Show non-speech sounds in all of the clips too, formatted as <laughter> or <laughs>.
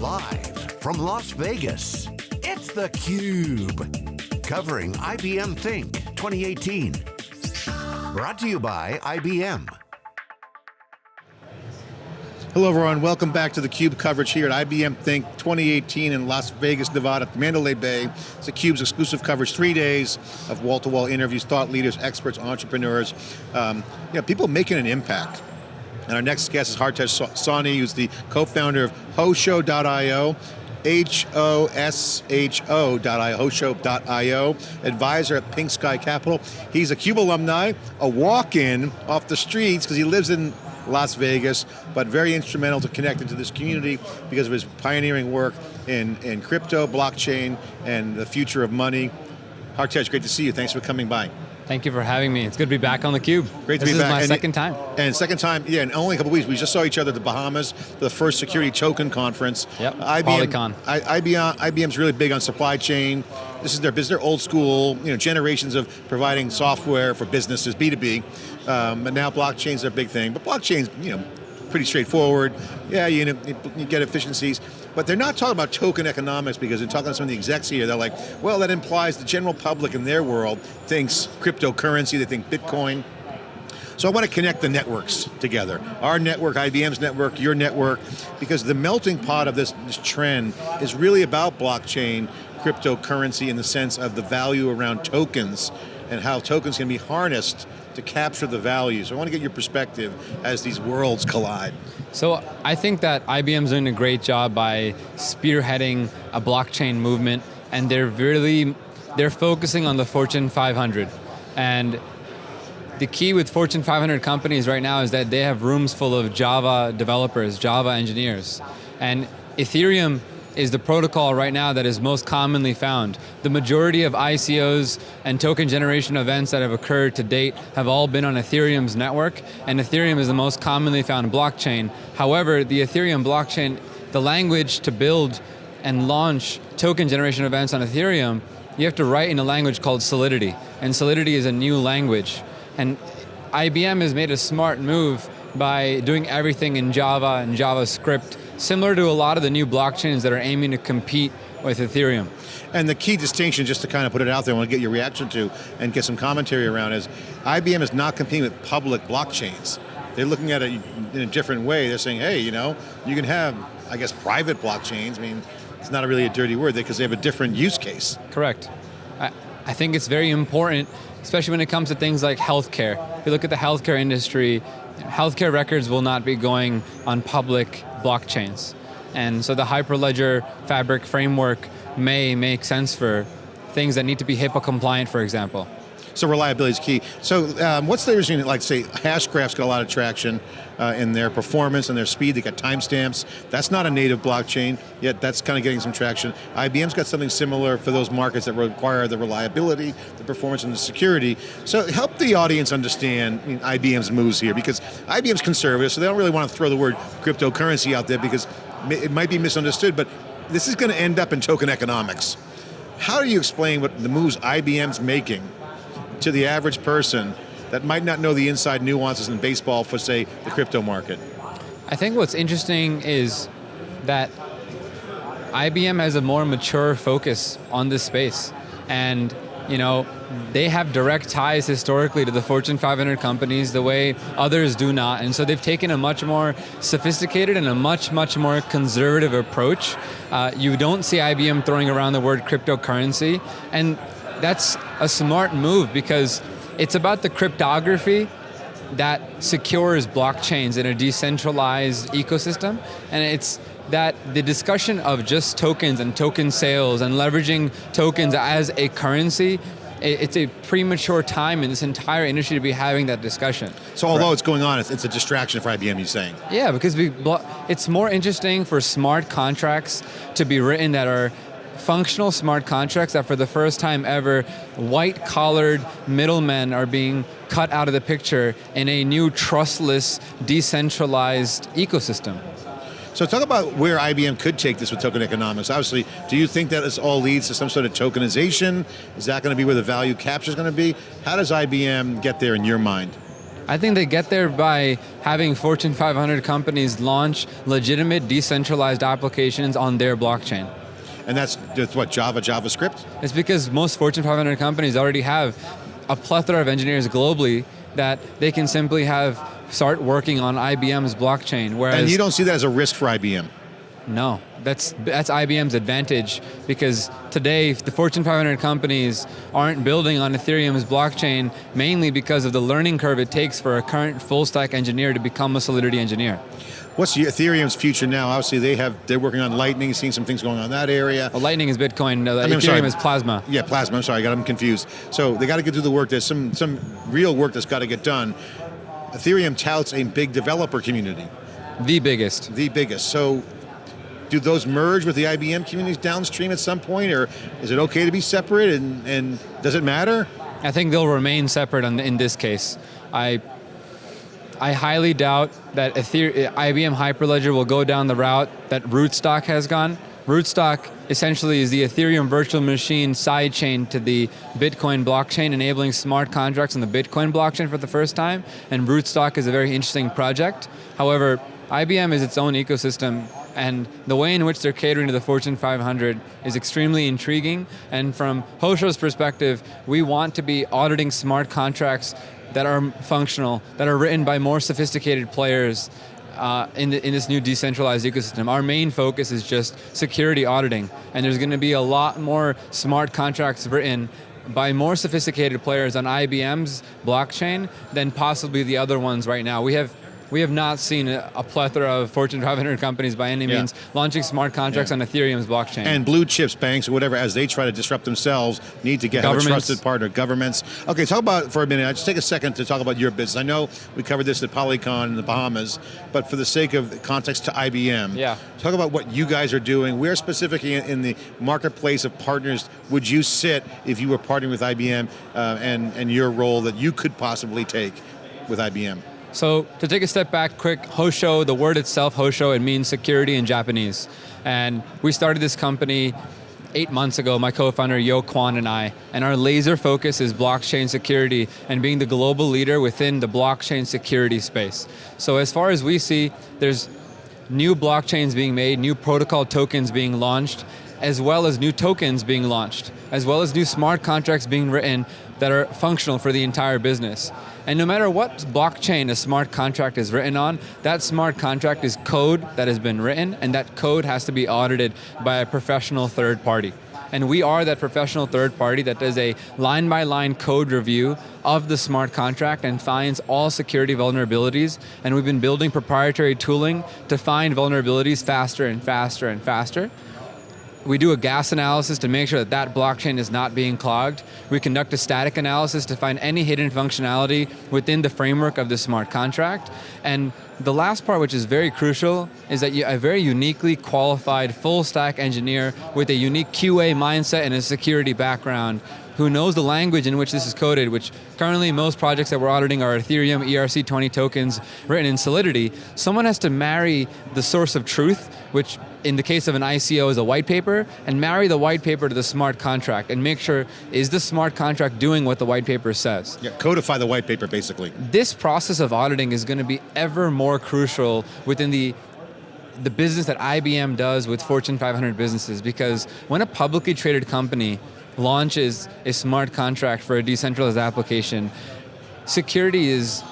Live from Las Vegas, it's theCUBE. Covering IBM Think 2018. Brought to you by IBM. Hello everyone, welcome back to theCUBE coverage here at IBM Think 2018 in Las Vegas, Nevada, at Mandalay Bay. It's theCUBE's exclusive coverage, three days of wall-to-wall -wall interviews, thought leaders, experts, entrepreneurs, um, people making an impact. And our next guest is Hartaj Sawhney, who's the co-founder of Hosho.io, H-O-S-H-O.io, Hosho.io, advisor at Pink Sky Capital. He's a CUBE alumni, a walk-in off the streets because he lives in Las Vegas, but very instrumental to connect into this community because of his pioneering work in, in crypto, blockchain, and the future of money. Hartaj, great to see you. Thanks for coming by. Thank you for having me. It's good to be back on theCUBE. Great to this be back. This is my and second time. And second time, yeah, in only a couple weeks. We just saw each other at the Bahamas, the first security token conference. Yep, IBM, Polycon. I, IBM, IBM's really big on supply chain. This is their business, they're old school, you know, generations of providing software for businesses, B2B. Um, but now blockchain's their big thing. But blockchain's, you know, pretty straightforward. Yeah, you, know, you get efficiencies. But they're not talking about token economics because they're talking to some of the execs here, they're like, well, that implies the general public in their world thinks cryptocurrency, they think Bitcoin. So I want to connect the networks together. Our network, IBM's network, your network, because the melting pot of this, this trend is really about blockchain, cryptocurrency in the sense of the value around tokens and how tokens can be harnessed to capture the value. So I want to get your perspective as these worlds collide. So I think that IBM's doing a great job by spearheading a blockchain movement and they're really, they're focusing on the Fortune 500. And the key with Fortune 500 companies right now is that they have rooms full of Java developers, Java engineers. And Ethereum is the protocol right now that is most commonly found. The majority of ICOs and token generation events that have occurred to date have all been on Ethereum's network, and Ethereum is the most commonly found blockchain. However, the Ethereum blockchain, the language to build and launch token generation events on Ethereum, you have to write in a language called Solidity, and Solidity is a new language. And IBM has made a smart move by doing everything in Java and JavaScript similar to a lot of the new blockchains that are aiming to compete with Ethereum. And the key distinction, just to kind of put it out there, I want to get your reaction to and get some commentary around is, IBM is not competing with public blockchains. They're looking at it in a different way. They're saying, hey, you know, you can have, I guess, private blockchains. I mean, it's not really a dirty word because they have a different use case. Correct. I, I think it's very important, especially when it comes to things like healthcare. If you look at the healthcare industry, healthcare records will not be going on public blockchains. And so the Hyperledger Fabric framework may make sense for things that need to be HIPAA compliant, for example. So reliability is key. So um, what's the reason, like say, Hashgraph's got a lot of traction uh, in their performance and their speed, they got timestamps. That's not a native blockchain, yet that's kind of getting some traction. IBM's got something similar for those markets that require the reliability, the performance, and the security. So help the audience understand IBM's moves here, because IBM's conservative, so they don't really want to throw the word cryptocurrency out there because it might be misunderstood, but this is going to end up in token economics. How do you explain what the moves IBM's making to the average person that might not know the inside nuances in baseball for say, the crypto market? I think what's interesting is that IBM has a more mature focus on this space. And you know, they have direct ties historically to the Fortune 500 companies the way others do not. And so they've taken a much more sophisticated and a much, much more conservative approach. Uh, you don't see IBM throwing around the word cryptocurrency. And that's a smart move because it's about the cryptography that secures blockchains in a decentralized ecosystem, and it's that the discussion of just tokens and token sales and leveraging tokens as a currency it's a premature time in this entire industry to be having that discussion. So although right. it's going on, it's, a distraction for IBM, you're saying? Yeah, because we, it's more interesting for smart contracts to be written that are functional smart contracts that for the first time ever, white collared middlemen are being cut out of the picture in a new trustless, decentralized ecosystem. So talk about where IBM could take this with token economics. Obviously, do you think that this all leads to some sort of tokenization? Is that going to be where the value capture is going to be? How does IBM get there in your mind? I think they get there by having Fortune 500 companies launch legitimate decentralized applications on their blockchain. And that's, that's what, Java, JavaScript? It's because most Fortune 500 companies already have a plethora of engineers globally that they can simply have start working on IBM's blockchain. Whereas And you don't see that as a risk for IBM? No, that's that's IBM's advantage because today the Fortune 500 companies aren't building on Ethereum's blockchain mainly because of the learning curve it takes for a current full stack engineer to become a Solidity engineer. What's Ethereum's future now? Obviously, they have they're working on Lightning, seeing some things going on in that area. Well, Lightning is Bitcoin. Uh, I mean, Ethereum is Plasma. Yeah, Plasma. I'm sorry, I got them confused. So they got to get through the work. There's some some real work that's got to get done. Ethereum touts a big developer community, The biggest. the biggest. So. Do those merge with the IBM communities downstream at some point, or is it okay to be separate? And, and does it matter? I think they'll remain separate on, in this case. I I highly doubt that IBM Hyperledger will go down the route that Rootstock has gone. Rootstock essentially is the Ethereum virtual machine sidechain to the Bitcoin blockchain, enabling smart contracts on the Bitcoin blockchain for the first time, and Rootstock is a very interesting project. However, IBM is its own ecosystem, and the way in which they're catering to the Fortune 500 is extremely intriguing, and from Hosho's perspective, we want to be auditing smart contracts that are functional, that are written by more sophisticated players uh, in, the, in this new decentralized ecosystem. Our main focus is just security auditing, and there's going to be a lot more smart contracts written by more sophisticated players on IBM's blockchain than possibly the other ones right now. We have we have not seen a, plethora of Fortune 500 companies by any Yeah. means launching smart contracts Yeah. on Ethereum's blockchain. And blue chips, banks, or whatever, as they try to disrupt themselves, need to get a trusted partner. Governments. Okay, talk about for a minute. I just take a second to talk about your business. I know we covered this at Polycon in the Bahamas, but for the sake of context to IBM, Yeah. talk about what you guys are doing. Where specifically in, in the marketplace of partners would you sit if you were partnering with IBM, uh, and and your role that you could possibly take with IBM? So to take a step back quick, Hosho, the word itself, Hosho, it means security in Japanese. And we started this company eight months ago, my co-founder Yo Kwon and I, and our laser focus is blockchain security and being the global leader within the blockchain security space. So as far as we see, there's new blockchains being made, new protocol tokens being launched, as well as new tokens being launched, as well as new smart contracts being written that are functional for the entire business. And no matter what blockchain a smart contract is written on, that smart contract is code that has been written, and that code has to be audited by a professional third party. And we are that professional third party that does a line by line code review of the smart contract and finds all security vulnerabilities. And we've been building proprietary tooling to find vulnerabilities faster and faster and faster. We do a gas analysis to make sure that that blockchain is not being clogged. We conduct a static analysis to find any hidden functionality within the framework of the smart contract. And the last part, which is very crucial, is that you, a very uniquely qualified full stack engineer with a unique QA mindset and a security background who knows the language in which this is coded, which currently most projects that we're auditing are Ethereum ERC20 tokens written in Solidity. Someone has to marry the source of truth, which in the case of an ICO is a white paper, and marry the white paper to the smart contract and make sure, is the smart contract doing what the white paper says? Yeah, codify the white paper, basically. This process of auditing is going to be ever more crucial within the the business that IBM does with Fortune 500 businesses because when a publicly traded company launches a smart contract for a decentralized application, security is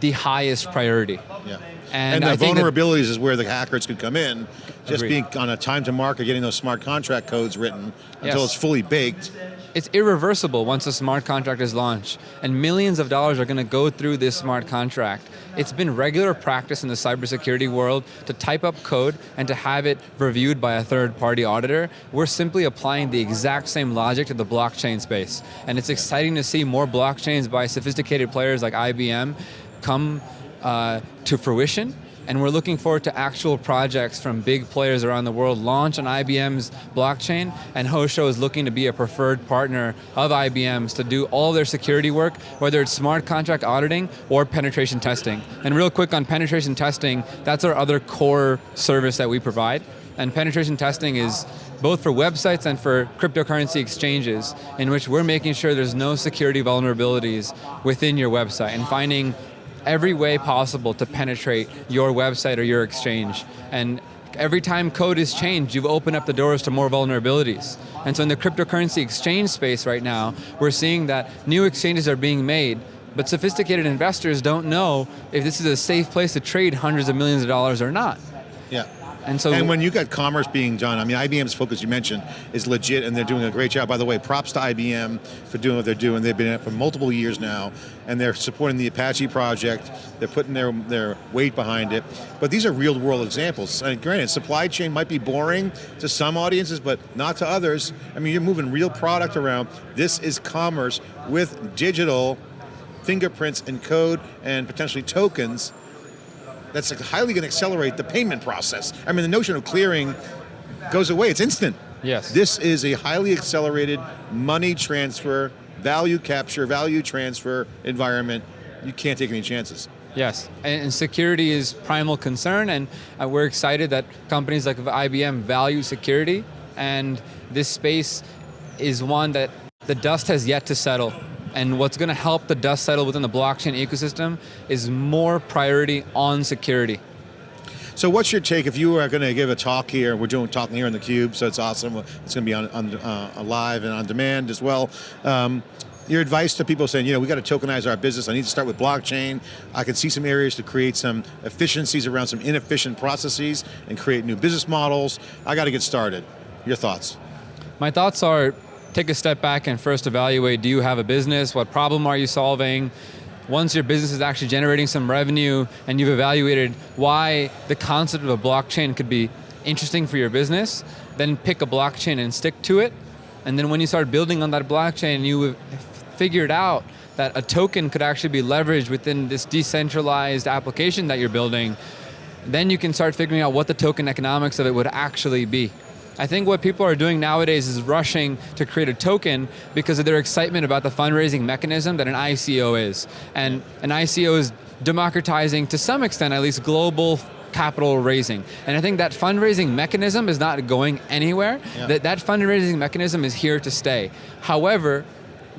the highest priority. Yeah. And And, the vulnerabilities is where the hackers could come in. Just Agreed. being on a time to market, getting those smart contract codes written until Yes. it's fully baked. It's irreversible once a smart contract is launched, and millions of dollars are going to go through this smart contract. It's been regular practice in the cybersecurity world to type up code and to have it reviewed by a third party auditor. We're simply applying the exact same logic to the blockchain space. And it's exciting to see more blockchains by sophisticated players like IBM come uh, to fruition. And we're looking forward to actual projects from big players around the world launch on IBM's blockchain, and Hosho is looking to be a preferred partner of IBM's to do all their security work, whether it's smart contract auditing or penetration testing. And real quick on penetration testing, that's our other core service that we provide. And penetration testing is both for websites and for cryptocurrency exchanges, in which we're making sure there's no security vulnerabilities within your website and finding every way possible to penetrate your website or your exchange. And every time code is changed, you've opened up the doors to more vulnerabilities. And so in the cryptocurrency exchange space right now, we're seeing that new exchanges are being made, but sophisticated investors don't know if this is a safe place to trade hundreds of millions of dollars or not. Yeah. And so, and when you got commerce being done, I mean, IBM's focus you mentioned is legit, and they're doing a great job. By the way, props to IBM for doing what they're doing. They've been at it for multiple years now, and they're supporting the Apache project. They're putting their their weight behind it. But these are real world examples. And granted, supply chain might be boring to some audiences, but not to others. I mean, you're moving real product around. This is commerce with digital fingerprints and code and potentially tokens that's highly going to accelerate the payment process. I mean, the notion of clearing goes away, it's instant. Yes. This is a highly accelerated money transfer, value capture, value transfer environment. You can't take any chances. Yes, and security is primal concern, and uh, we're excited that companies like IBM value security, and this space is one that the dust has yet to settle. And what's going to help the dust settle within the blockchain ecosystem is more priority on security. So what's your take, if you are going to give a talk here, we're doing talking here in the Cube, so it's awesome, it's going to be on, on uh, live and on demand as well. Um, your advice to people saying, you know, we got to tokenize our business, I need to start with blockchain, I can see some areas to create some efficiencies around some inefficient processes and create new business models, I got to get started. Your thoughts? My thoughts are, take a step back and first evaluate, do you have a business? What problem are you solving? Once your business is actually generating some revenue and you've evaluated why the concept of a blockchain could be interesting for your business, then pick a blockchain and stick to it. And then when you start building on that blockchain, and you figured out that a token could actually be leveraged within this decentralized application that you're building, then you can start figuring out what the token economics of it would actually be. I think what people are doing nowadays is rushing to create a token because of their excitement about the fundraising mechanism that an ICO is. And an ICO is democratizing, to some extent at least, global capital raising. And I think that fundraising mechanism is not going anywhere. Yeah. That, that fundraising mechanism is here to stay. However,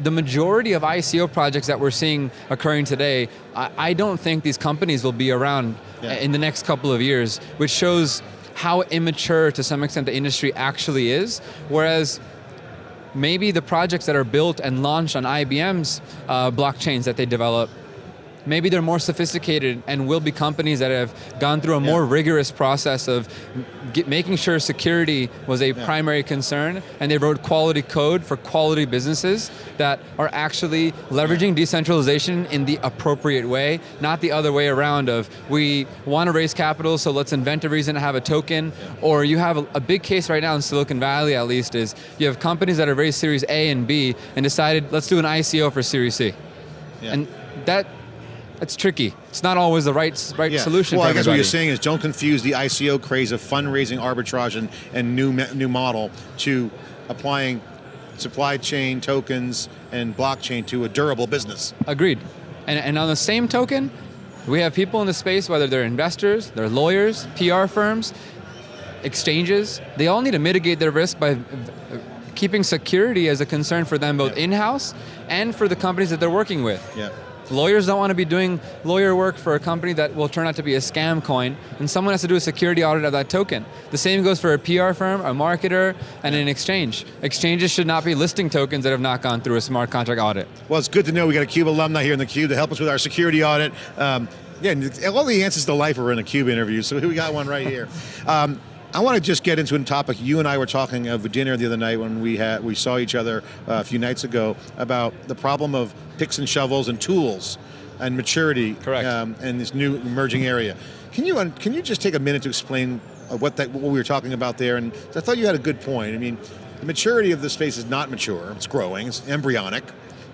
the majority of ICO projects that we're seeing occurring today, I, I don't think these companies will be around yeah. Uh, in the next couple of years, which shows how immature to some extent the industry actually is, whereas maybe the projects that are built and launched on IBM's uh, blockchains that they develop maybe they're more sophisticated and will be companies that have gone through a yeah. more rigorous process of get, making sure security was a yeah. primary concern and they wrote quality code for quality businesses that are actually leveraging yeah. decentralization in the appropriate way, not the other way around of we want to raise capital so let's invent a reason to have a token or you have a, a big case right now in Silicon Valley at least is you have companies that have raised Series A and B and decided let's do an ICO for Series C. And that it's tricky. It's not always the right right yeah. solution. Well, I guess everybody. what you're saying is don't confuse the ICO craze of fundraising arbitrage and, and new new model to applying supply chain tokens and blockchain to a durable business. Agreed. And, and on the same token, we have people in the space, whether they're investors, they're lawyers, PR firms, exchanges, they all need to mitigate their risk by keeping security as a concern for them both yeah. in-house and for the companies that they're working with. Yeah. Lawyers don't want to be doing lawyer work for a company that will turn out to be a scam coin, and someone has to do a security audit of that token. The same goes for a PR firm, a marketer, and an exchange. Exchanges should not be listing tokens that have not gone through a smart contract audit. Well, it's good to know we got a CUBE alumni here in the CUBE to help us with our security audit. Um, yeah, all the answers to life are in a CUBE interview, so we got one right here. <laughs> Um, I want to just get into a topic. You and I were talking of dinner the other night when we had we saw each other uh, a few nights ago about the problem of picks and shovels and tools and maturity Correct. Um, in this new emerging area. Can you can you just take a minute to explain uh, what that what we were talking about there? And I thought you had a good point. I mean, the maturity of the space is not mature. It's growing. It's embryonic,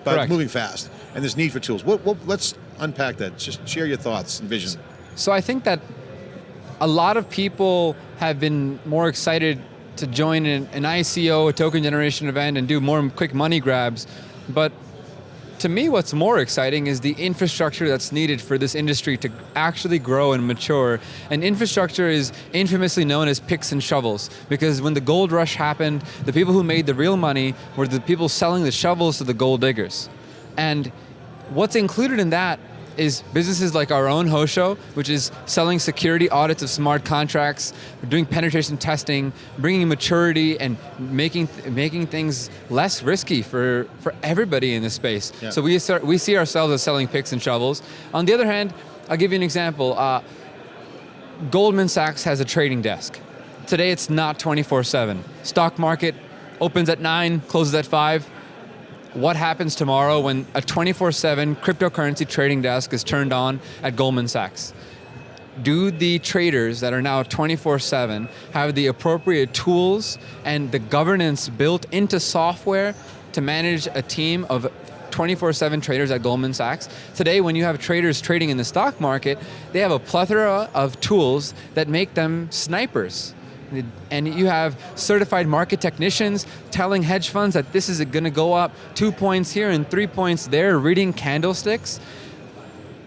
but Correct. moving fast. And there's need for tools. What, what, let's unpack that. Just share your thoughts and vision. So I think that a lot of people have been more excited to join an, an ICO, a token generation event, and do more quick money grabs, but to me, what's more exciting is the infrastructure that's needed for this industry to actually grow and mature. And infrastructure is infamously known as picks and shovels, because when the gold rush happened, the people who made the real money were the people selling the shovels to the gold diggers. And what's included in that is businesses like our own Hosho, which is selling security audits of smart contracts, doing penetration testing, bringing maturity and making making things less risky for, for everybody in this space. Yeah. So we, start, we see ourselves as selling picks and shovels. On the other hand, I'll give you an example. Uh, Goldman Sachs has a trading desk. Today it's not 24-7. Stock market opens at nine, closes at five what happens tomorrow when a 24-7 cryptocurrency trading desk is turned on at Goldman Sachs? Do the traders that are now 24-7 have the appropriate tools and the governance built into software to manage a team of 24-7 traders at Goldman Sachs. Today, when you have traders trading in the stock market, they have a plethora of tools that make them snipers and you have certified market technicians telling hedge funds that this is going to go up two points here and three points there, reading candlesticks.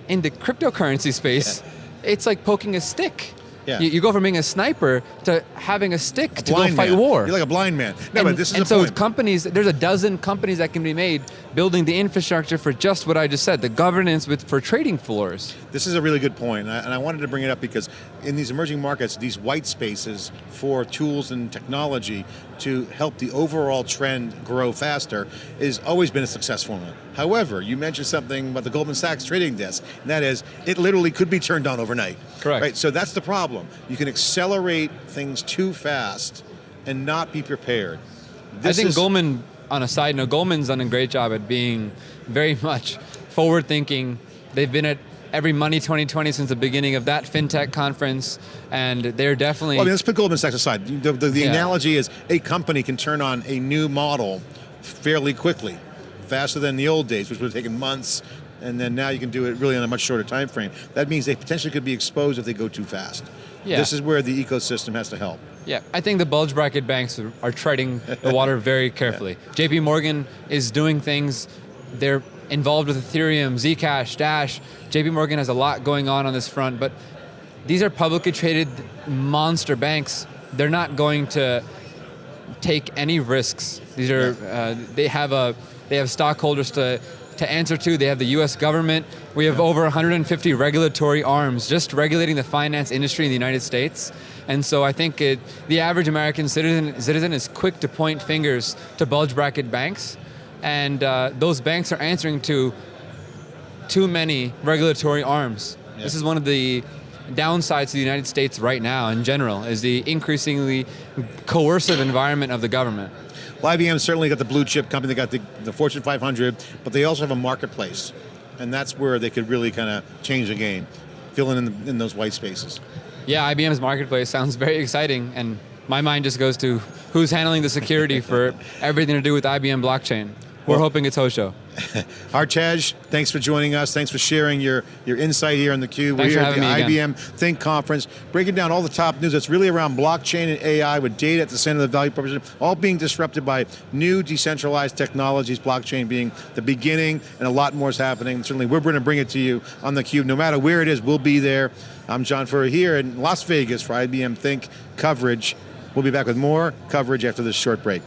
In the cryptocurrency space, yeah. it's like poking a stick. Yeah. You, you, go from being a sniper to having a stick a to go fight man. war. You're like a blind man. No, and, but this is and so point. companies, there's a dozen companies that can be made building the infrastructure for just what I just said, the governance with for trading floors. This is a really good point, and I, and I wanted to bring it up because in these emerging markets, these white spaces for tools and technology to help the overall trend grow faster has always been a success formula. However, you mentioned something about the Goldman Sachs trading desk, and that is, it literally could be turned on overnight. Correct. Right? So that's the problem. You can accelerate things too fast and not be prepared. This I think Goldman, on a side note, Goldman's done a great job at being very <laughs> much forward thinking. They've been at every Money 2020 since the beginning of that FinTech conference, and they're definitely- well, I mean, let's put Goldman Sachs aside. The, the, the yeah. analogy is a company can turn on a new model fairly quickly, faster than the old days, which would have taken months, and then now you can do it really in a much shorter time frame. That means they potentially could be exposed if they go too fast. Yeah. This is where the ecosystem has to help. Yeah, I think the bulge bracket banks are treading the water very <laughs> carefully. yeah. JP Morgan is doing things, they're involved with Ethereum, Zcash, Dash. JP Morgan has a lot going on on this front, but these are publicly traded monster banks. They're not going to take any risks. These are, uh, they have a, they have stockholders to, to answer to. They have the US government. We have yeah. over 150 regulatory arms just regulating the finance industry in the United States. And so I think it, the average American citizen, citizen is quick to point fingers to bulge bracket banks and uh, those banks are answering to too many regulatory arms. Yeah. This is one of the downsides to the United States right now in general, is the increasingly coercive environment of the government. Well, IBM certainly got the blue chip company, they got the, the Fortune 500, but they also have a marketplace. And that's where they could really kind of change the game, filling in, the, in those white spaces. Yeah, IBM's marketplace sounds very exciting, and my mind just goes to who's handling the security for <laughs> everything to do with IBM blockchain. We're well, hoping it's Hosho. Hartaj, <laughs> thanks for joining us. Thanks for sharing your, your insight here on theCUBE. We're here at the IBM again. Think Conference, breaking down all the top news that's really around blockchain and AI with data at the center of the value proposition, all being disrupted by new decentralized technologies, blockchain being the beginning, and a lot more is happening. Certainly we're going to bring it to you on theCUBE. No matter where it is, we'll be there. I'm John Furrier here in Las Vegas for IBM Think coverage. We'll be back with more coverage after this short break.